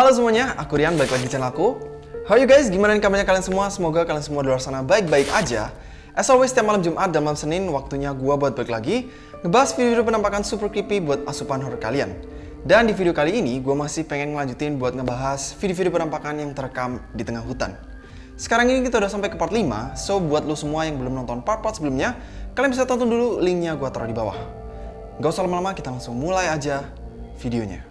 Halo semuanya, aku Rian, balik lagi di channel aku. How you guys? Gimana nih kabarnya kalian semua? Semoga kalian semua di luar sana baik-baik aja. As always, setiap malam Jumat dan malam Senin, waktunya gua buat balik lagi ngebahas video-video penampakan super creepy buat asupan horror kalian. Dan di video kali ini, gue masih pengen ngelanjutin buat ngebahas video-video penampakan yang terekam di tengah hutan. Sekarang ini kita udah sampai ke part 5, so buat lo semua yang belum nonton part-part sebelumnya, kalian bisa tonton dulu linknya gue taruh di bawah. Gak usah lama-lama, kita langsung mulai aja videonya.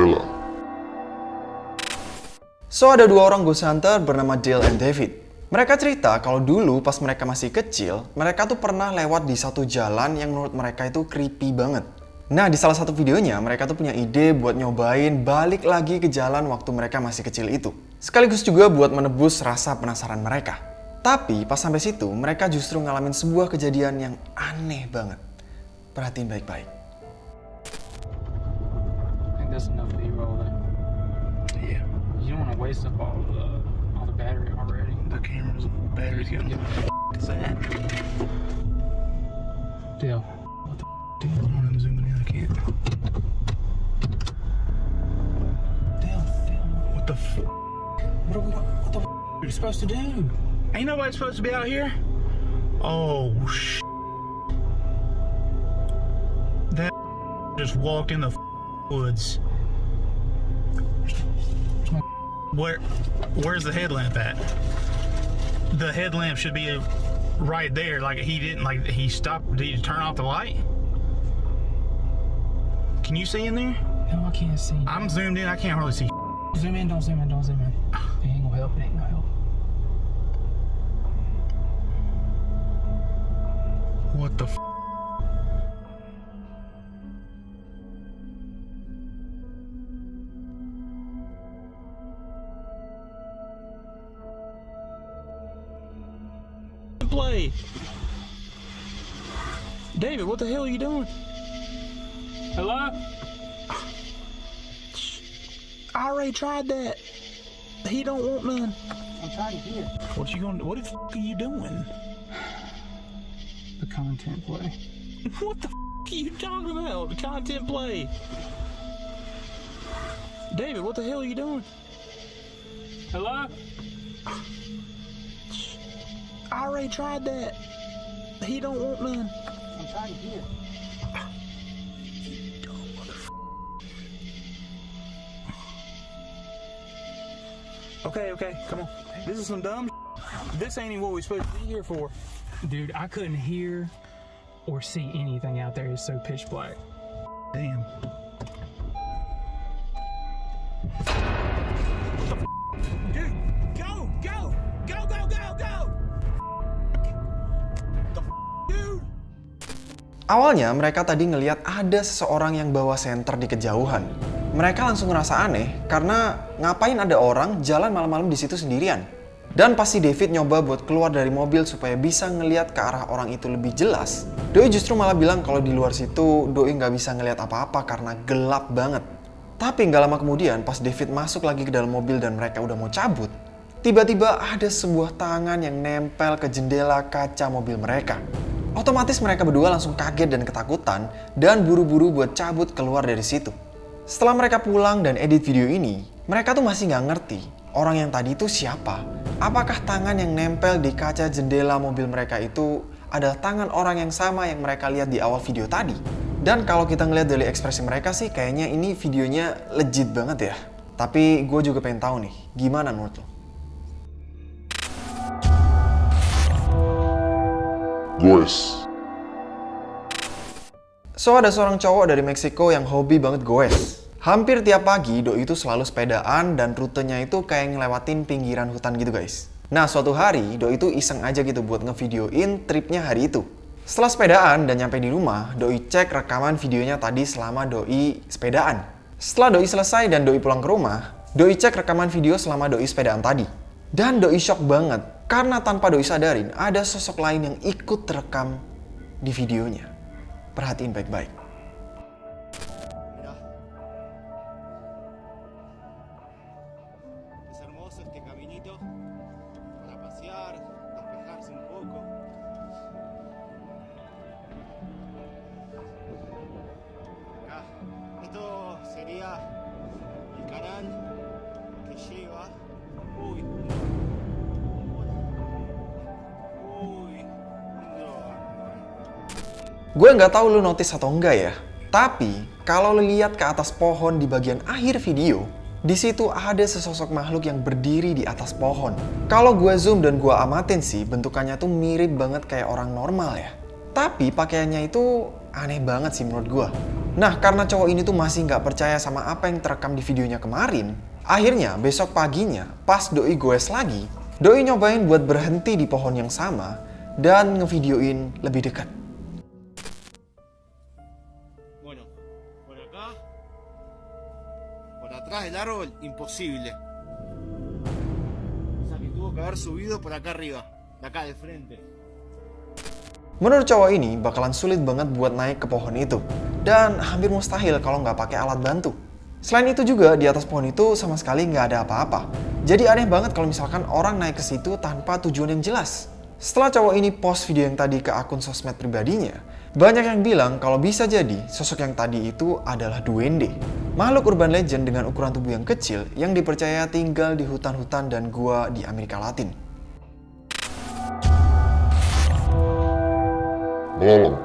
Jendela. So, ada dua orang ghost hunter bernama Dale and David. Mereka cerita kalau dulu pas mereka masih kecil, mereka tuh pernah lewat di satu jalan yang menurut mereka itu creepy banget. Nah, di salah satu videonya, mereka tuh punya ide buat nyobain balik lagi ke jalan waktu mereka masih kecil itu. Sekaligus juga buat menebus rasa penasaran mereka. Tapi pas sampai situ, mereka justru ngalamin sebuah kejadian yang aneh banget. Perhatiin baik-baik. I think waste up all the all the battery already. the camera's battery's getting. What is that? Deal. Damn, I'm zooming in. I can't. Deal. What the? F- What are we? What the? F- are you supposed to do? Ain't nobody supposed to be out here. Oh sh. That just walked in the woods. Where? Where's the headlamp at? The headlamp should be right there. Like he didn't. Like he stopped. Did he turn off the light? Can you see in there? No, I can't see. I'm zoomed in. I can't hardly see. zoom in. Don't zoom in. Don't zoom in. It ain't gonna help. It ain't gonna help. What the? David, what the hell are you doing? Hello? I already tried that. He don't want none. I'm trying to hear What you gonna? What the f- are you doing? the content play. What the f- are you talking about? The content play. David, what the hell are you doing? Hello? I already tried that. He don't want none. I'm trying to hear. Okay, okay, come on. This is some dumb. This ain't even what we're supposed to be here for. Dude, I couldn't hear or see anything out there. It's so pitch black. Damn. Awalnya mereka tadi ngeliat ada seseorang yang bawa senter di kejauhan. Mereka langsung ngerasa aneh karena ngapain ada orang jalan malam-malam di situ sendirian. Dan pasti David nyoba buat keluar dari mobil supaya bisa ngeliat ke arah orang itu lebih jelas. Doi justru malah bilang kalau di luar situ Doi nggak bisa ngeliat apa-apa karena gelap banget. Tapi nggak lama kemudian pas David masuk lagi ke dalam mobil dan mereka udah mau cabut, tiba-tiba ada sebuah tangan yang nempel ke jendela kaca mobil mereka. Otomatis mereka berdua langsung kaget dan ketakutan dan buru-buru buat cabut keluar dari situ. Setelah mereka pulang dan edit video ini, mereka tuh masih nggak ngerti orang yang tadi itu siapa. Apakah tangan yang nempel di kaca jendela mobil mereka itu adalah tangan orang yang sama yang mereka lihat di awal video tadi? Dan kalau kita ngeliat dari ekspresi mereka sih kayaknya ini videonya legit banget ya. Tapi gue juga pengen tahu nih, gimana menurut lo? Goes. So ada seorang cowok dari Meksiko yang hobi banget goes. Hampir tiap pagi Doi itu selalu sepedaan dan rutenya itu kayak ngelewatin pinggiran hutan gitu guys. Nah suatu hari Doi itu iseng aja gitu buat ngevideoin tripnya hari itu. Setelah sepedaan dan nyampe di rumah, Doi cek rekaman videonya tadi selama Doi sepedaan. Setelah Doi selesai dan Doi pulang ke rumah, Doi cek rekaman video selama Doi sepedaan tadi. Dan Doi shock banget karena tanpa Doi sadarin ada sosok lain yang ikut terekam di videonya. Perhatiin baik-baik. Gue nggak tahu lu notice atau enggak ya, tapi kalau lu lihat ke atas pohon di bagian akhir video, di situ ada sesosok makhluk yang berdiri di atas pohon. Kalau gue zoom dan gue amatin sih, bentukannya tuh mirip banget kayak orang normal ya. Tapi pakaiannya itu aneh banget sih menurut gue. Nah, karena cowok ini tuh masih nggak percaya sama apa yang terekam di videonya kemarin, akhirnya besok paginya pas doi goes lagi, doi nyobain buat berhenti di pohon yang sama dan ngevideoin lebih dekat. Atrás del árbol, imposible. O sea que tuvo que haber subido por acá arriba. De acá, de frente. Menurut cowok ini bakalan sulit banget buat naik ke pohon itu dan hampir mustahil kalau nggak pakai alat bantu. Selain itu juga di atas pohon itu sama sekali nggak ada apa-apa. Jadi aneh banget kalau misalkan orang naik ke situ tanpa tujuan yang jelas. Setelah cowok ini post video yang tadi ke akun sosmed pribadinya, banyak yang bilang kalau bisa jadi sosok yang tadi itu adalah duende. Makhluk urban legend dengan ukuran tubuh yang kecil yang dipercaya tinggal di hutan-hutan dan gua di Amerika Latin. Malam.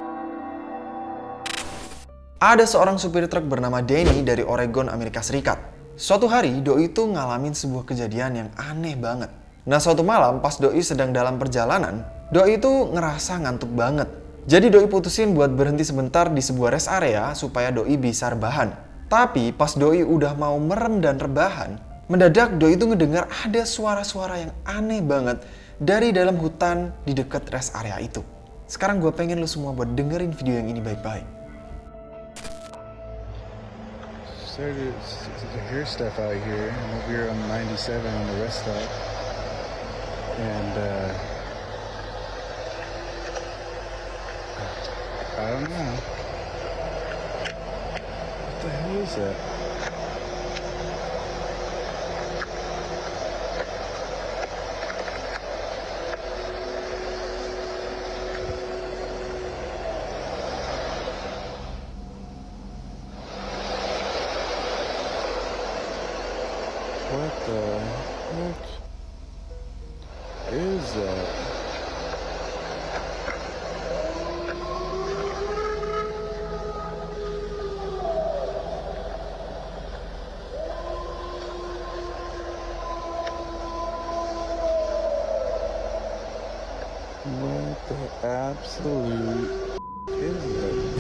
Ada seorang supir truk bernama Danny dari Oregon, Amerika Serikat. Suatu hari, Doi itu ngalamin sebuah kejadian yang aneh banget. Nah, suatu malam pas Doi sedang dalam perjalanan, Doi itu ngerasa ngantuk banget. Jadi Doi putusin buat berhenti sebentar di sebuah rest area supaya Doi bisa rebahan. Tapi pas Doi udah mau merem dan rebahan, mendadak Doi itu ngedengar ada suara-suara yang aneh banget dari dalam hutan di dekat rest area itu. Sekarang gue pengen lu semua buat dengerin video yang ini baik-baik. started to, to hear stuff out here. I'm over here on 97 on the rest stop. And, uh, I don't know. The hell is that? What the heck is that? What the absolute that?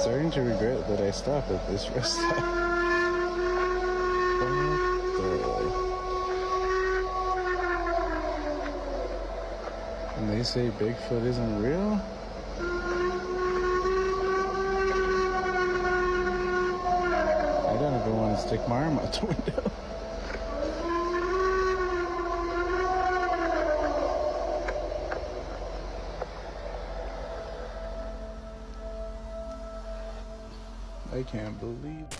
starting to regret that I stopped at this rest say Bigfoot isn't real? I don't even want to stick my arm out the window. I can't believe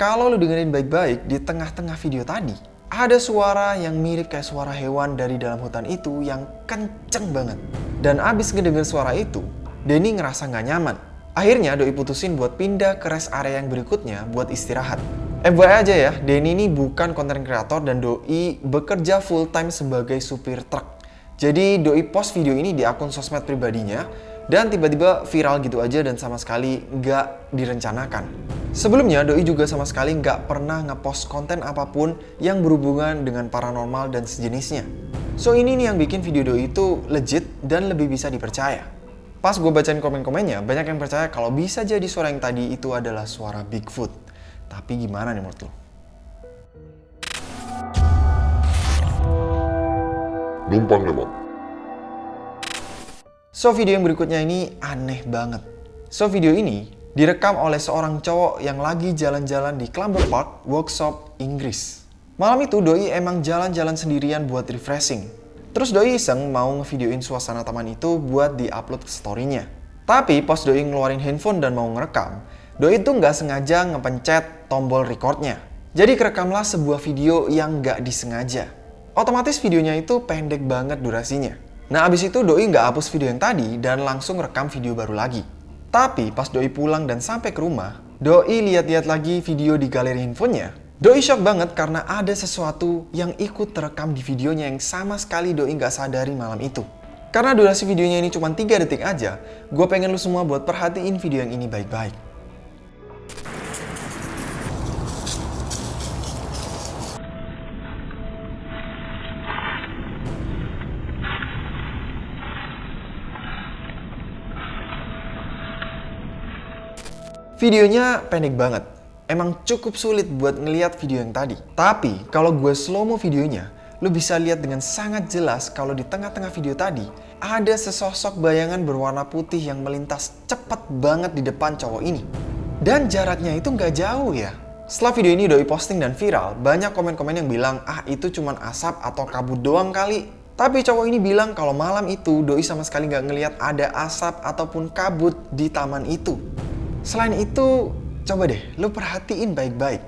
Kalau lu dengerin baik-baik, di tengah-tengah video tadi, ada suara yang mirip kayak suara hewan dari dalam hutan itu yang kenceng banget. Dan abis ngedenger suara itu, Denny ngerasa nggak nyaman. Akhirnya Doi putusin buat pindah ke rest area yang berikutnya buat istirahat. FYI aja ya, Denny ini bukan konten kreator dan Doi bekerja full time sebagai supir truk. Jadi Doi post video ini di akun sosmed pribadinya dan tiba-tiba viral gitu aja dan sama sekali nggak direncanakan. Sebelumnya Doi juga sama sekali nggak pernah ngepost konten apa pun yang berhubungan dengan paranormal dan sejenisnya. So ini nih yang bikin video Doi itu legit dan lebih bisa dipercaya. Pas gue bacain komen-komennya, banyak yang percaya kalau bisa jadi suara yang tadi itu adalah suara Bigfoot. Tapi gimana nih menurut lo? Numpang lewat. So video yang berikutnya ini aneh banget. So video ini direkam oleh seorang cowok yang lagi jalan-jalan di Clumber Park, Workshop, Inggris. Malam itu Doi emang jalan-jalan sendirian buat refreshing. Terus Doi iseng mau ngevideoin suasana taman itu buat di-upload ke story-nya. Tapi pas Doi ngeluarin handphone dan mau ngerekam, Doi itu nggak sengaja ngepencet tombol recordnya. Jadi kerekamlah sebuah video yang nggak disengaja. Otomatis videonya itu pendek banget durasinya. Nah abis itu Doi nggak hapus video yang tadi dan langsung rekam video baru lagi. Tapi pas Doi pulang dan sampai ke rumah, Doi lihat-lihat lagi video di galeri handphonenya. Doi shock banget karena ada sesuatu yang ikut terekam di videonya yang sama sekali Doi nggak sadari malam itu. Karena durasi videonya ini cuma 3 detik aja, gue pengen lu semua buat perhatiin video yang ini baik-baik. Videonya pendek banget. Emang cukup sulit buat ngeliat video yang tadi. Tapi kalau gue slow mo videonya, lu bisa lihat dengan sangat jelas kalau di tengah-tengah video tadi ada sesosok bayangan berwarna putih yang melintas cepat banget di depan cowok ini. Dan jaraknya itu nggak jauh ya. Setelah video ini doi posting dan viral, banyak komen-komen yang bilang, ah itu cuman asap atau kabut doang kali. Tapi cowok ini bilang kalau malam itu doi sama sekali nggak ngelihat ada asap ataupun kabut di taman itu. Selain itu, coba deh lu perhatiin baik-baik.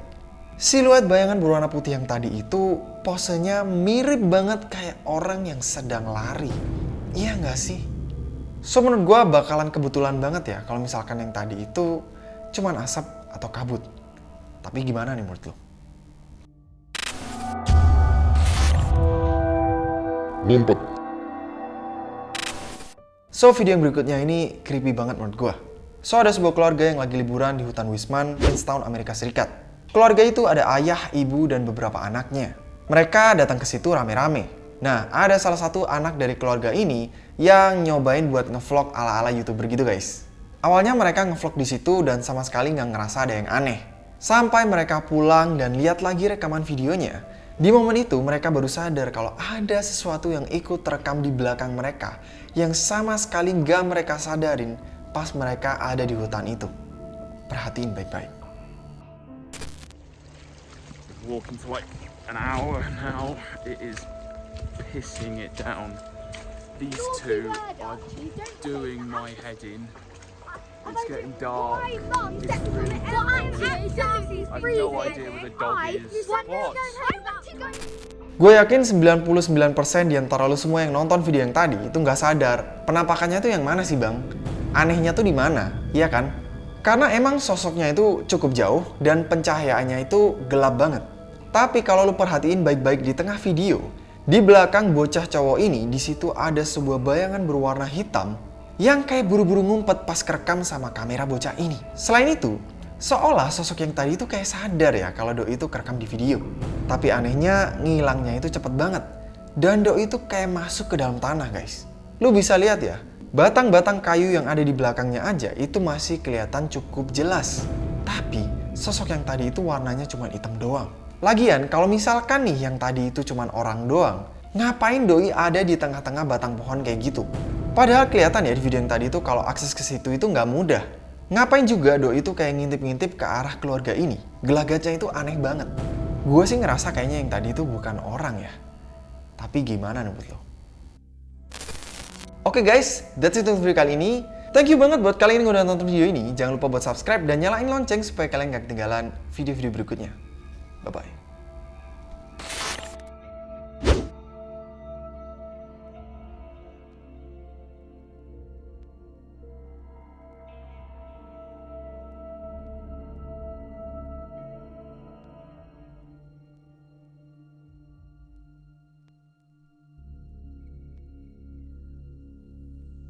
Siluet bayangan berwarna putih yang tadi itu posenya mirip banget kayak orang yang sedang lari. Iya nggak sih? So menurut gue bakalan kebetulan banget ya kalau misalkan yang tadi itu cuman asap atau kabut. Tapi gimana nih menurut lo? Ngumpet. So video yang berikutnya ini creepy banget menurut gue. So ada sebuah keluarga yang lagi liburan di hutan Wisman, Princeton, Amerika Serikat. Keluarga itu ada ayah, ibu, dan beberapa anaknya. Mereka datang ke situ rame-rame. Nah, ada salah satu anak dari keluarga ini yang nyobain buat ngevlog ala-ala youtuber gitu guys. Awalnya mereka ngevlog di situ dan sama sekali nggak ngerasa ada yang aneh. Sampai mereka pulang dan lihat lagi rekaman videonya. Di momen itu mereka baru sadar kalau ada sesuatu yang ikut terekam di belakang mereka yang sama sekali nggak mereka sadarin pas mereka ada di hutan itu. Perhatiin baik-baik. walking for like an hour now. It is pissing it down. These two are doing my head in. It's getting dark. It's really dark. I've no idea where the dog is. What? Gue yakin 99% di antara lo semua yang nonton video yang tadi itu nggak sadar penampakannya tuh yang mana sih bang? Anehnya tuh di mana, iya kan? Karena emang sosoknya itu cukup jauh dan pencahayaannya itu gelap banget. Tapi kalau lo perhatiin baik-baik di tengah video, di belakang bocah cowok ini di situ ada sebuah bayangan berwarna hitam yang kayak buru-buru ngumpet pas kerekam sama kamera bocah ini. Selain itu, seolah sosok yang tadi itu kayak sadar ya kalau Doi itu kerekam di video. Tapi anehnya ngilangnya itu cepet banget. Dan Doi itu kayak masuk ke dalam tanah guys. Lu bisa lihat ya, batang-batang kayu yang ada di belakangnya aja itu masih kelihatan cukup jelas. Tapi sosok yang tadi itu warnanya cuma hitam doang. Lagian kalau misalkan nih yang tadi itu cuma orang doang, ngapain Doi ada di tengah-tengah batang pohon kayak gitu? Padahal kelihatan ya di video yang tadi itu kalau akses ke situ itu nggak mudah. Ngapain juga Doi itu kayak ngintip-ngintip ke arah keluarga ini? Gelagatnya itu aneh banget. Gue sih ngerasa kayaknya yang tadi itu bukan orang ya. Tapi gimana menurut lo? Oke guys, that's it untuk video kali ini. Thank you banget buat kalian yang udah nonton video ini. Jangan lupa buat subscribe dan nyalain lonceng supaya kalian gak ketinggalan video-video berikutnya. Bye-bye.